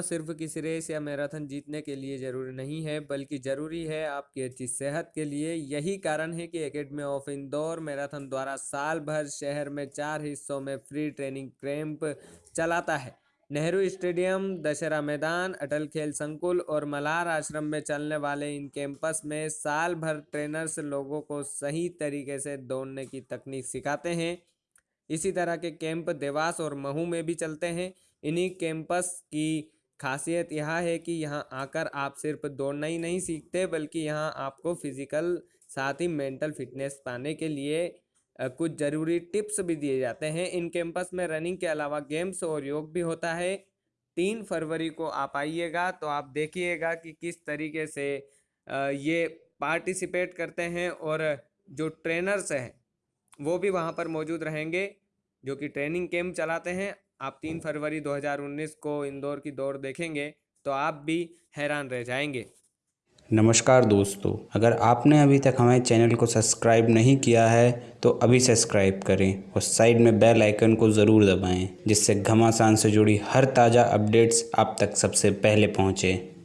सिर्फ़ किसी रेस या मैराथन जीतने के लिए ज़रूरी नहीं है, बल्कि ज़रूरी है आपकी अच्छी सेहत के लिए। यही कारण है कि एकेडमी ऑफ़ इंदौर मैराथन द्वारा साल भर शहर में चार हिस्सों में फ्री ट्रेनिंग कैंप चलाता है। नेहरू स्टेडियम, दशहरा मैदान, अटल खेल संकुल और मल्हार आश्रम में चलने वाले इन कैंपस में साल भर ट्रेनर्स लोगों को सही तरीके से दौड़ने की तकनीक सिखाते हैं। इसी तरह के कैंप देवास और महू में भी चलते हैं। इन्हीं कैंपस की खासियत यह है कि यहाँ आकर आप सिर्फ़ दौड़ना ही नहीं सीखते, बल्कि यहाँ आपको फ़िज़िकल साथ ही मेंटल फिटनेस पाने के लिए कुछ ज़रूरी टिप्स भी दिए जाते हैं। इन कैंपस में रनिंग के अलावा गेम्स और योग भी होता है। तीन फरवरी को आप आइएगा तो आप देखिएगा कि किस तरीके से ये पार्टिसिपेट करते हैं और जो ट्रेनर्स हैं, वो भी वहाँ पर मौजूद रहेंगे, जो कि ट्रेनिंग कैंप चलाते हैं। आप तीन फरवरी 2019 को इंदौर की दौड़ देखेंगे तो आप भी हैरान रह जाएँगे। नमस्कार दोस्तों, अगर आपने अभी तक हमारे चैनल को सब्सक्राइब नहीं किया है तो अभी सब्सक्राइब करें और साइड में बेल आइकन को ज़रूर दबाएँ, जिससे घमासान से जुड़ी हर ताज़ा अपडेट्स आप तक सबसे पहले पहुँचें।